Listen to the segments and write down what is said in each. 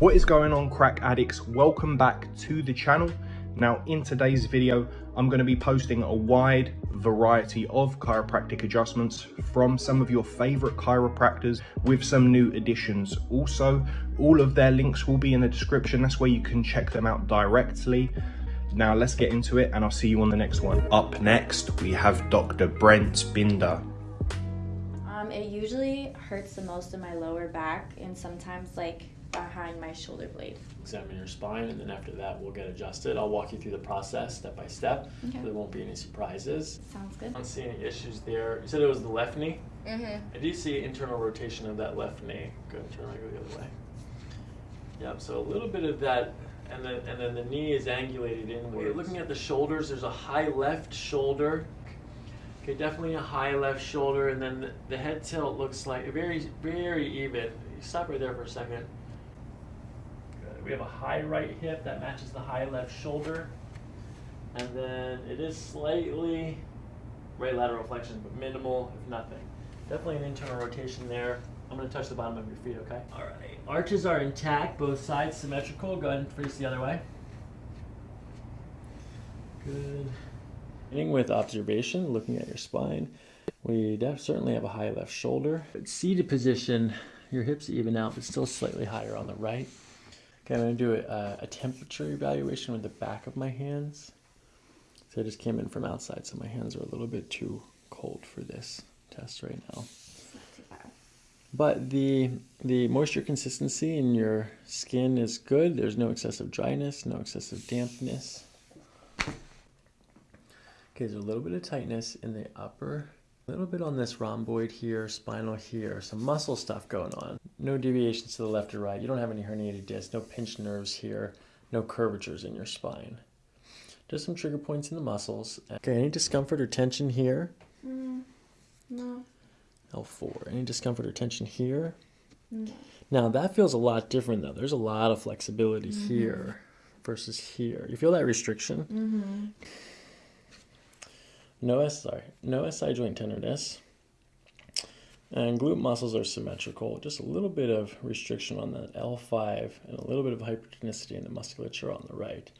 What is going on crack addicts? Welcome back to the channel. Now in today's video, I'm going to be posting a wide variety of chiropractic adjustments from some of your favorite chiropractors with some new additions. Also, all of their links will be in the description. That's where you can check them out directly. Now let's get into it and I'll see you on the next one. Up next, we have Dr. Brent Binder. Um, it usually hurts the most in my lower back and sometimes like behind my shoulder blade. examine your spine, and then after that, we'll get adjusted. I'll walk you through the process step by step. Okay. So there won't be any surprises. Sounds good. I good. don't see any issues there. You said it was the left knee. Mm-hmm. I do see internal rotation of that left knee. Go and turn around, go the other way. Yep. So a little bit of that, and then and then the knee is angulated inward. You're looking at the shoulders. There's a high left shoulder. Okay, definitely a high left shoulder, and then the, the head tilt looks like very very even. You stop right there for a second. We have a high right hip that matches the high left shoulder, and then it is slightly right lateral flexion, but minimal, if nothing. Definitely an internal rotation there. I'm going to touch the bottom of your feet, okay? All right. Arches are intact, both sides symmetrical. Go ahead and face the other way. Good. Beginning with observation, looking at your spine, we certainly have a high left shoulder. At seated position, your hips even out, but still slightly higher on the right. Okay, I'm going to do a, a temperature evaluation with the back of my hands. So I just came in from outside, so my hands are a little bit too cold for this test right now. But the the moisture consistency in your skin is good. There's no excessive dryness, no excessive dampness. Okay, there's a little bit of tightness in the upper, a little bit on this rhomboid here, spinal here, some muscle stuff going on. No deviations to the left or right. You don't have any herniated discs, no pinched nerves here, no curvatures in your spine. Just some trigger points in the muscles. Okay, any discomfort or tension here? Mm, no. L4. Any discomfort or tension here? No. Now that feels a lot different though. There's a lot of flexibility here versus here. You feel that restriction? Mm-hmm. No S sorry, no SI joint tenderness. And glute muscles are symmetrical. Just a little bit of restriction on the L5 and a little bit of hypertonicity in the musculature on the right.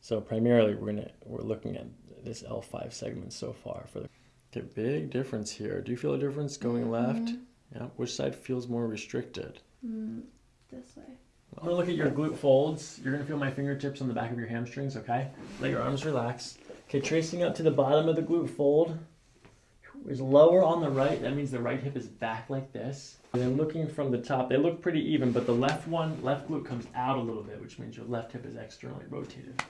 So primarily we're gonna we're looking at this L5 segment so far for the okay, big difference here. Do you feel a difference going left? Yeah. Which side feels more restricted? Mm, this way. I'm gonna look at your glute folds. You're gonna feel my fingertips on the back of your hamstrings, okay? Let your arms relax. Okay, tracing up to the bottom of the glute fold is lower on the right. That means the right hip is back like this. And then looking from the top, they look pretty even, but the left one, left glute comes out a little bit, which means your left hip is externally rotated.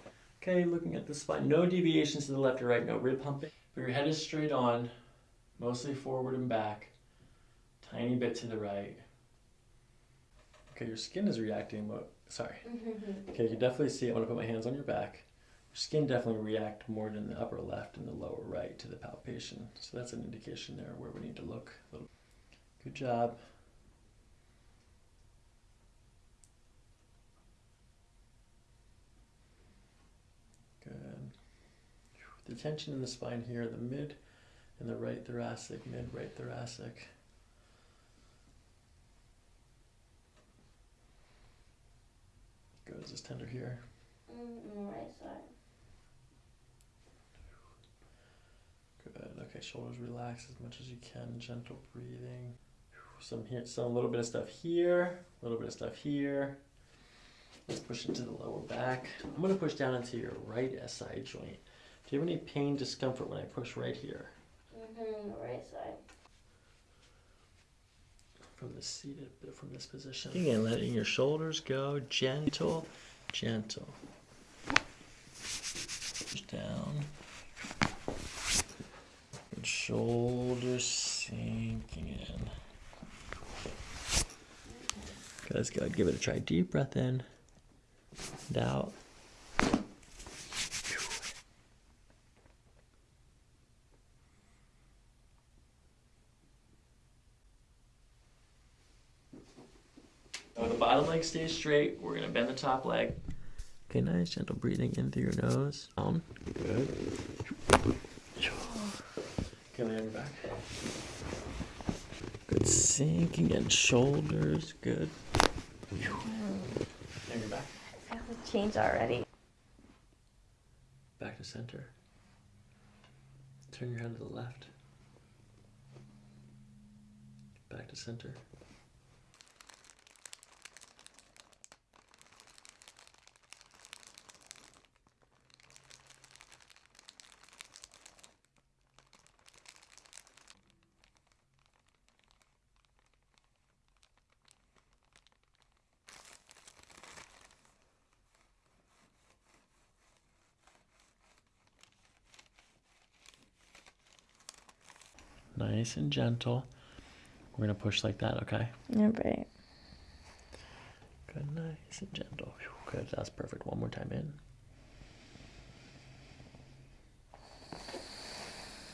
Okay, looking at the spine, no deviations to the left or right, no rib humping. But your head is straight on, mostly forward and back, tiny bit to the right. Okay, your skin is reacting, but sorry. Mm-hmm. Okay, you can definitely see it I put my hands on your back. Skin definitely react more than the upper left and the lower right to the palpation. So that's an indication there where we need to look. Good job. Good. The tension in the spine here, the mid and the right thoracic, mid right thoracic. Good, is this tender here? Mm, right side. Good. Okay, shoulders relax as much as you can. Gentle breathing. Some here, some little bit of stuff here, a little bit of stuff here. Let's push into the lower back. I'm gonna push down into your right SI joint. Do you have any pain, discomfort when I push right here? Mm-hmm. Right side. From this seated, from this position. Again, letting your shoulders go, gentle, gentle. Push down. And shoulders sinking in. Okay, let's go. Give it a try. Deep breath in and out. So the bottom leg stays straight. We're gonna bend the top leg. Okay, nice, gentle breathing in through your nose. Down. Good. Okay, lay on your back. Good sinking in shoulders. Good. change already. Back to center. Turn your head to the left. Back to center. Nice and gentle. We're gonna push like that, okay? Yeah, right. Good, nice and gentle. Good, that's perfect. One more time in.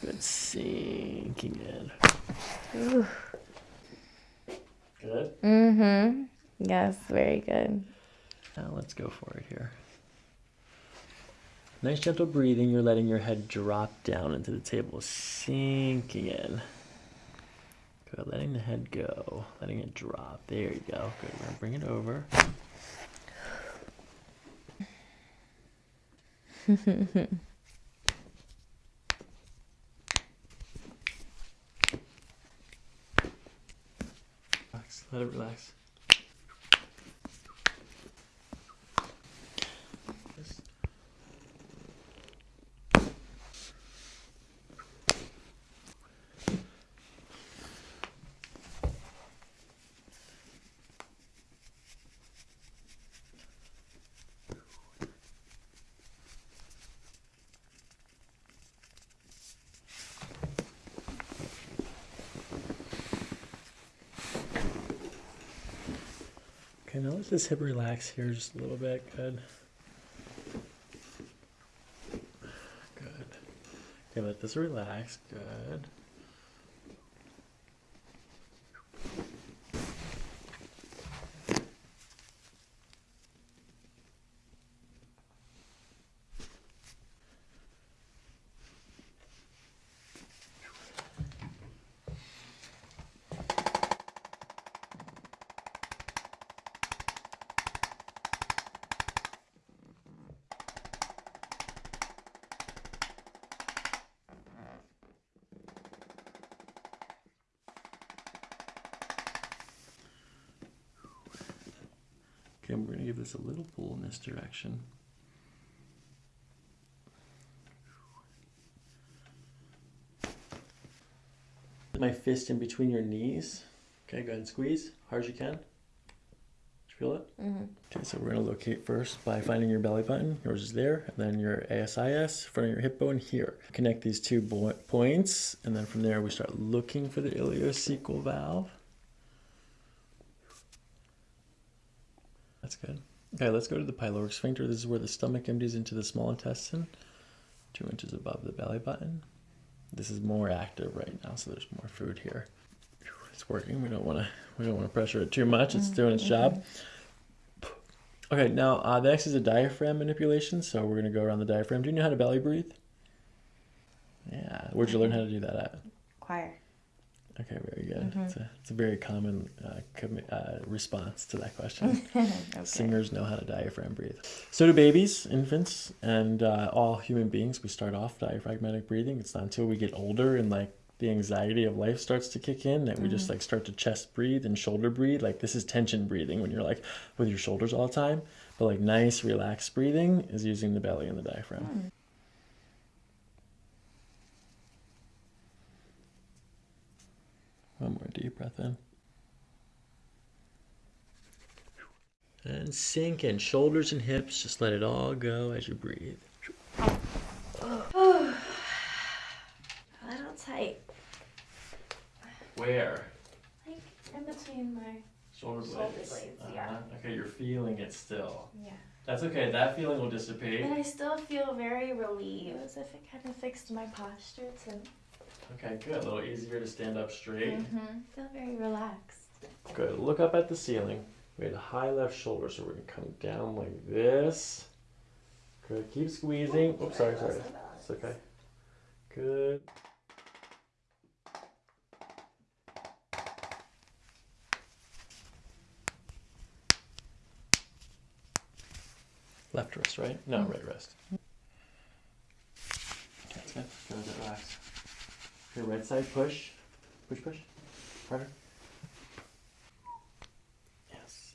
Good, sinking in. Good. Mm-hmm. Yes, very good. Now let's go for it here. Nice gentle breathing. You're letting your head drop down into the table, sinking in. Good. Letting the head go, letting it drop. There you go. Good. We're gonna bring it over. Relax. Let it relax. Yes. Okay, now let this hip relax here just a little bit. Good. Good. Okay, let this relax. Good. Okay, we're gonna give this a little pull in this direction. My fist in between your knees. Okay, go ahead and squeeze hard as you can. Did you feel it? Mm-hmm. Okay, so we're gonna locate first by finding your belly button. Yours is there, and then your ASIS, front of your hip bone here. Connect these two points, and then from there we start looking for the ileocecal valve. That's good. Okay, let's go to the pyloric sphincter. This is where the stomach empties into the small intestine, two inches above the belly button. This is more active right now, so there's more food here. It's working. We don't want to. We don't want to pressure it too much. It's doing its job. Okay, now uh, the next is a diaphragm manipulation. So we're gonna go around the diaphragm. Do you know how to belly breathe? Yeah. Where'd you learn how to do that at? Choir. Okay, very good. It's, a, it's a very common uh, uh, response to that question. okay. Singers know how to diaphragm breathe. So do babies, infants, and uh, all human beings. We start off diaphragmatic breathing. It's not until we get older and like the anxiety of life starts to kick in that we just like start to chest breathe and shoulder breathe. Like this is tension breathing when you're like with your shoulders all the time. But like nice, relaxed breathing is using the belly and the diaphragm. One more deep breath in. And sink in shoulders and hips. Just let it all go as you breathe. A little tight. Where? Like in between my Shoulder blades. Shoulder blades, yeah. Uh-huh. Okay, you're feeling it still. yeah. That's okay. That feeling will dissipate. But I still feel very relieved, as if it kind of fixed my posture to Okay, good. A little easier to stand up straight. mm-hmm. feel very relaxed. Good. Look up at the ceiling. We had a high left shoulder, so we're gonna come down like this. Good. Keep squeezing. Oops, sorry, sorry. Lost my balance. It's okay. Good. Left wrist, right? No, right wrist. That's good. Good, good, relax. Okay, right side, push. Push, push. Harder. Yes.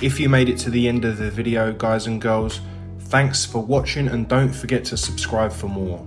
If you made it to the end of the video, guys and girls, thanks for watching and don't forget to subscribe for more.